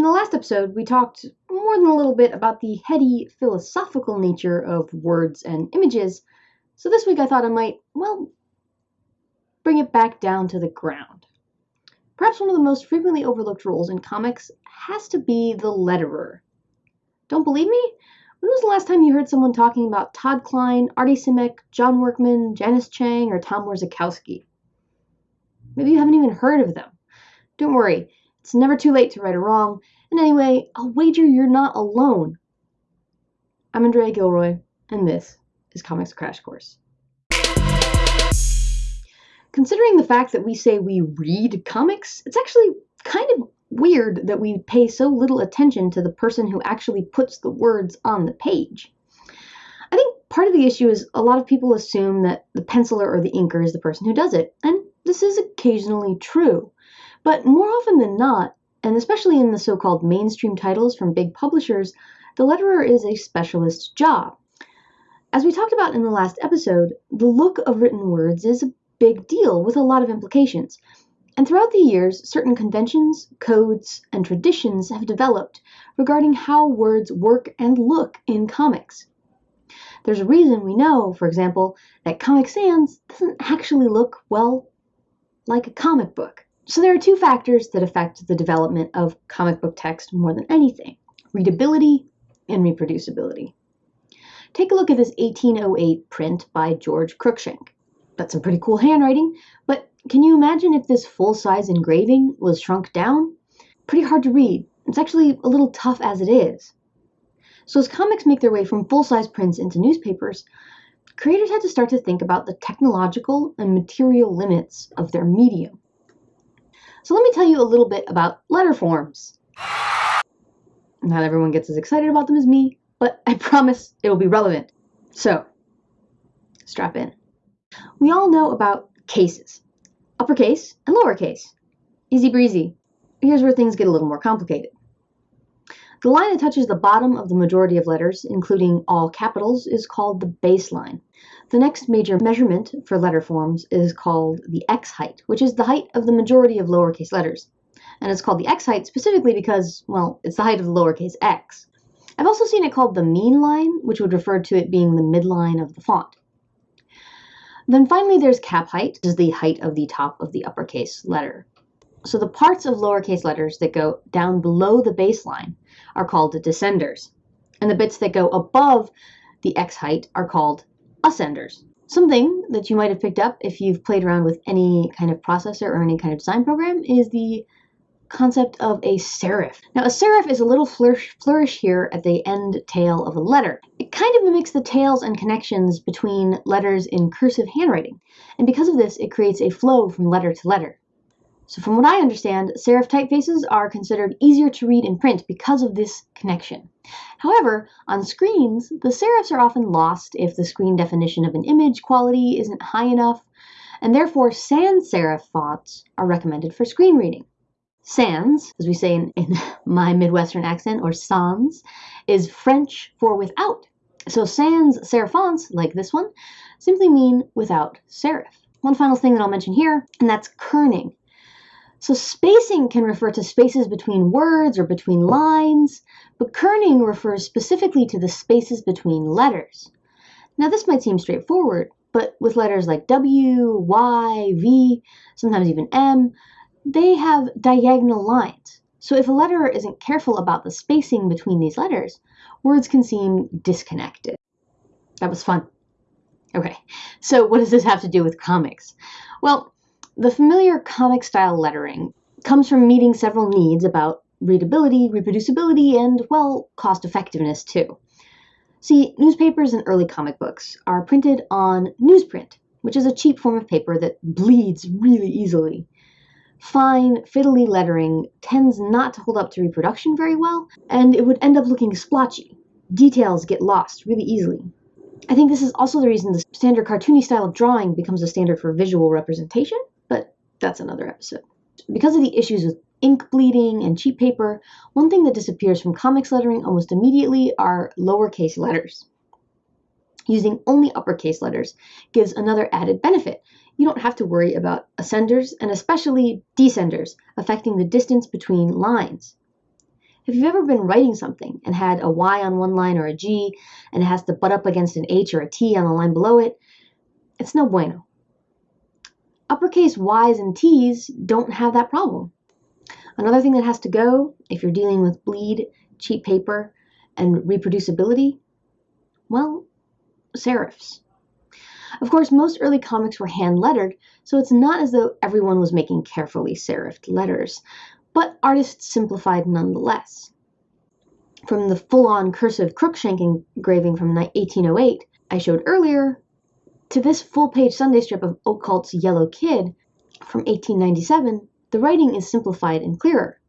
in the last episode, we talked more than a little bit about the heady philosophical nature of words and images, so this week I thought I might, well, bring it back down to the ground. Perhaps one of the most frequently overlooked roles in comics has to be the letterer. Don't believe me? When was the last time you heard someone talking about Todd Klein, Artie Simek, John Workman, Janice Chiang, or Tom Orzechowski? Maybe you haven't even heard of them. Don't worry, it's never too late to right a wrong. And anyway, I'll wager you're not alone. I'm Andrea Gilroy, and this is Comics Crash Course. Considering the fact that we say we read comics, it's actually kind of weird that we pay so little attention to the person who actually puts the words on the page. I think part of the issue is a lot of people assume that the penciler or the inker is the person who does it, and this is occasionally true. But more often than not, and especially in the so called mainstream titles from big publishers, the letterer is a specialist job. As we talked about in the last episode, the look of written words is a big deal with a lot of implications. And throughout the years, certain conventions, codes, and traditions have developed regarding how words work and look in comics. There's a reason we know, for example, that Comic Sans doesn't actually look, well, like a comic book. So there are two factors that affect the development of comic book text more than anything readability and reproducibility. Take a look at this 1808 print by George Cruikshank. That's some pretty cool handwriting, but can you imagine if this full size engraving was shrunk down? Pretty hard to read. It's actually a little tough as it is. So, as comics make their way from full size prints into newspapers, creators had to start to think about the technological and material limits of their medium. So let me tell you a little bit about letter forms. Not everyone gets as excited about them as me, but I promise it will be relevant. So, strap in. We all know about cases uppercase and lowercase. Easy breezy. Here's where things get a little more complicated. The line that touches the bottom of the majority of letters, including all capitals, is called the baseline. The next major measurement for letter forms is called the x height, which is the height of the majority of lowercase letters. And it's called the x height specifically because, well, it's the height of the lowercase x. I've also seen it called the mean line, which would refer to it being the midline of the font. Then finally, there's cap height, which is the height of the top of the uppercase letter. So the parts of lowercase letters that go down below the baseline are called descenders, and the bits that go above the x height are called ascenders. Something that you might have picked up if you've played around with any kind of processor or any kind of design program is the concept of a serif. Now, a serif is a little flourish, flourish here at the end tail of a letter. It kind of mimics the tails and connections between letters in cursive handwriting, and because of this, it creates a flow from letter to letter. So from what I understand, serif typefaces are considered easier to read in print because of this connection. However, on screens, the serifs are often lost if the screen definition of an image quality isn't high enough, and therefore sans serif fonts are recommended for screen reading. Sans, as we say in, in my Midwestern accent, or sans, is French for without. So sans serif fonts, like this one, simply mean without serif. One final thing that I'll mention here, and that's kerning. So spacing can refer to spaces between words or between lines, but kerning refers specifically to the spaces between letters. Now this might seem straightforward, but with letters like W, Y, V, sometimes even M, they have diagonal lines. So if a letterer isn't careful about the spacing between these letters, words can seem disconnected. That was fun. Okay, so what does this have to do with comics? Well, the familiar comic style lettering comes from meeting several needs about readability, reproducibility, and, well, cost effectiveness too. See, newspapers and early comic books are printed on newsprint, which is a cheap form of paper that bleeds really easily. Fine, fiddly lettering tends not to hold up to reproduction very well, and it would end up looking splotchy. Details get lost really easily. I think this is also the reason the standard cartoony style of drawing becomes a standard for visual representation, that's another episode. Because of the issues with ink bleeding and cheap paper, one thing that disappears from comics lettering almost immediately are lowercase letters. Using only uppercase letters gives another added benefit. You don't have to worry about ascenders and especially descenders affecting the distance between lines. If you've ever been writing something and had a Y on one line or a G and it has to butt up against an H or a T on the line below it, it's no bueno. Uppercase Y's and T's don't have that problem. Another thing that has to go if you're dealing with bleed, cheap paper, and reproducibility, well, serifs. Of course, most early comics were hand lettered, so it's not as though everyone was making carefully serifed letters, but artists simplified nonetheless. From the full on cursive Cruikshank engraving from 1808 I showed earlier, to this full page Sunday strip of Outcault's Yellow Kid from 1897, the writing is simplified and clearer.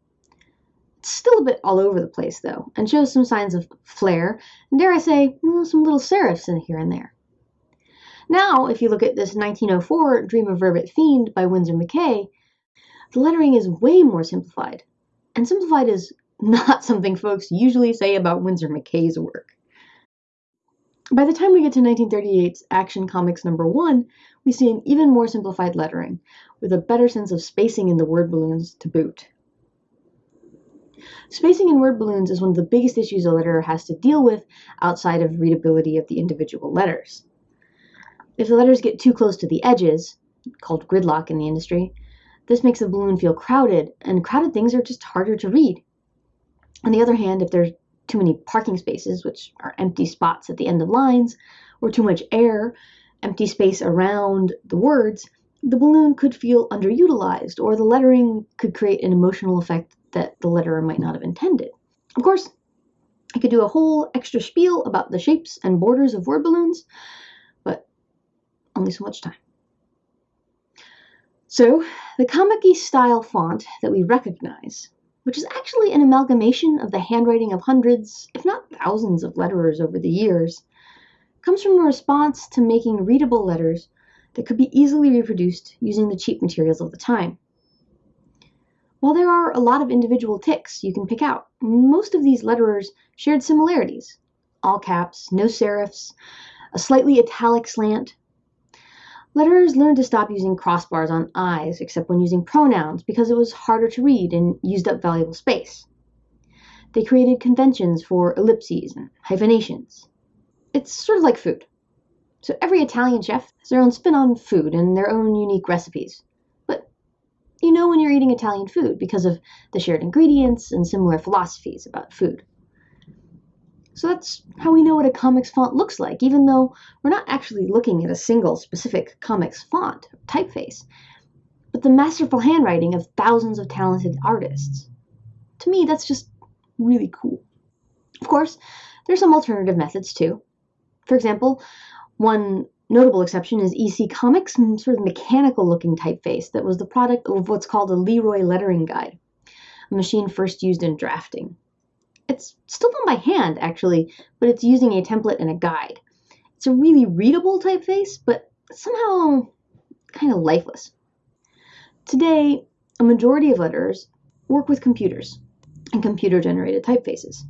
It's still a bit all over the place, though, and shows some signs of flair, and dare I say, mm, some little serifs in here and there. Now, if you look at this 1904 Dream of Rarebit Fiend by Winsor McCay, the lettering is way more simplified. And simplified is not something folks usually say about Winsor McCay's work. By the time we get to 1938's Action Comics number one, we see an even more simplified lettering, with a better sense of spacing in the word balloons to boot. Spacing in word balloons is one of the biggest issues a letterer has to deal with outside of readability of the individual letters. If the letters get too close to the edges, called gridlock in the industry, this makes the balloon feel crowded, and crowded things are just harder to read. On the other hand, if there's too many parking spaces, which are empty spots at the end of lines, or too much air, empty space around the words, the balloon could feel underutilized, or the lettering could create an emotional effect that the letterer might not have intended. Of course, I could do a whole extra spiel about the shapes and borders of word balloons, but only so much time. So, the comic style font that we recognize which is actually an amalgamation of the handwriting of hundreds, if not thousands, of letterers over the years, comes from a response to making readable letters that could be easily reproduced using the cheap materials of the time. While there are a lot of individual ticks you can pick out, most of these letterers shared similarities all caps, no serifs, a slightly italic slant, Letterers learned to stop using crossbars on I's except when using pronouns because it was harder to read and used up valuable space. They created conventions for ellipses and hyphenations. It's sort of like food. So every Italian chef has their own spin on food and their own unique recipes. But you know when you're eating Italian food because of the shared ingredients and similar philosophies about food. So that's how we know what a comics font looks like, even though we're not actually looking at a single specific comics font typeface, but the masterful handwriting of thousands of talented artists. To me, that's just really cool. Of course, there's some alternative methods too. For example, one notable exception is EC Comics' sort of mechanical looking typeface that was the product of what's called a Leroy lettering guide, a machine first used in drafting. It's still done by hand, actually, but it's using a template and a guide. It's a really readable typeface, but somehow kind of lifeless. Today, a majority of letters work with computers and computer-generated typefaces.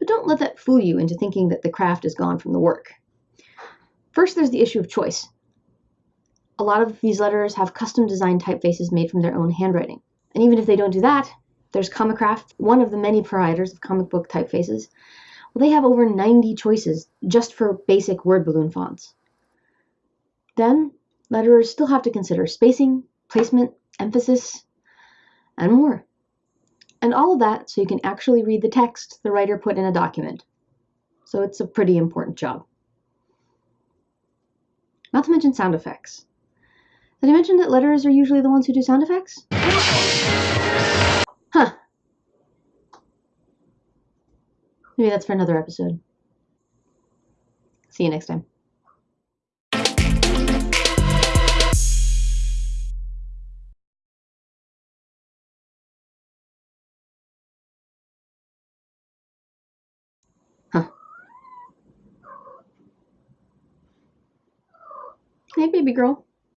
But don't let that fool you into thinking that the craft is gone from the work. First, there's the issue of choice. A lot of these letters have custom designed typefaces made from their own handwriting. And even if they don't do that, there's Comicraft, one of the many providers of comic book typefaces. Well, they have over 90 choices just for basic word balloon fonts. Then, letterers still have to consider spacing, placement, emphasis, and more. And all of that so you can actually read the text the writer put in a document. So it's a pretty important job. Not to mention sound effects. Did I mention that letterers are usually the ones who do sound effects? Huh. Maybe that's for another episode. See you next time. Huh. Hey, baby girl.